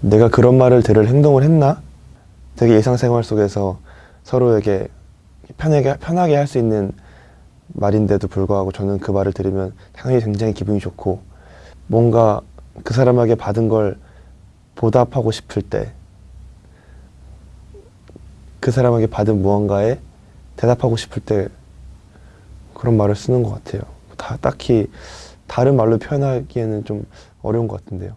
내가 그런 말을 들을 행동을 했나? 되게 일상생활 속에서 서로에게 편하게, 편하게 할 수 있는 말인데도 불구하고 저는 그 말을 들으면 당연히 굉장히 기분이 좋고 뭔가 그 사람에게 받은 걸 보답하고 싶을 때 그 사람에게 받은 무언가에 대답하고 싶을 때 그런 말을 쓰는 것 같아요. 다 딱히 다른 말로 표현하기에는 좀 어려운 것 같은데요.